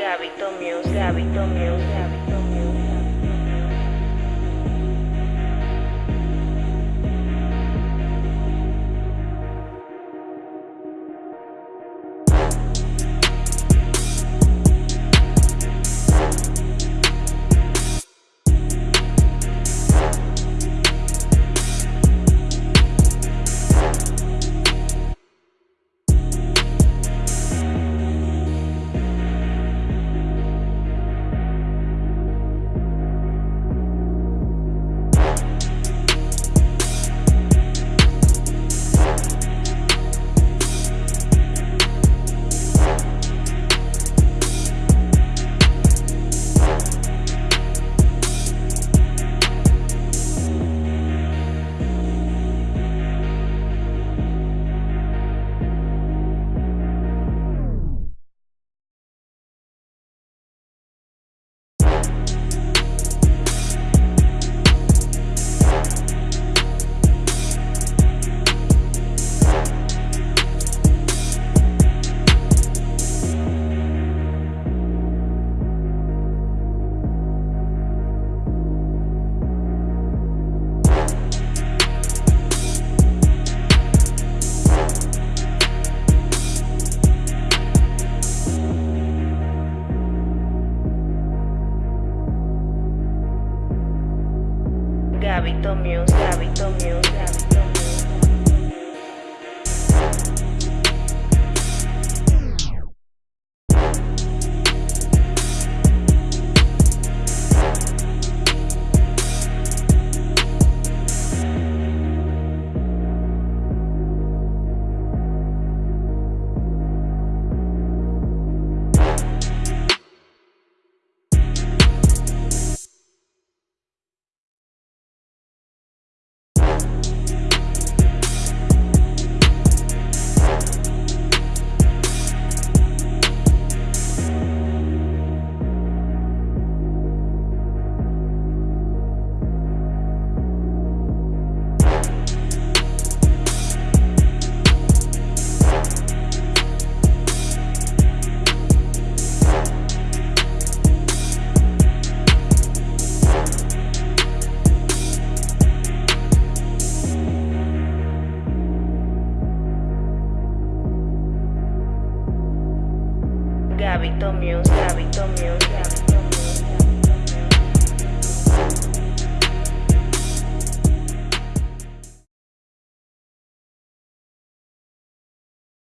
Gabito Muse, Gabito Muse, Gabito Muse, Gabito Muse, Gabito Muse, Gabito Muse, Gabito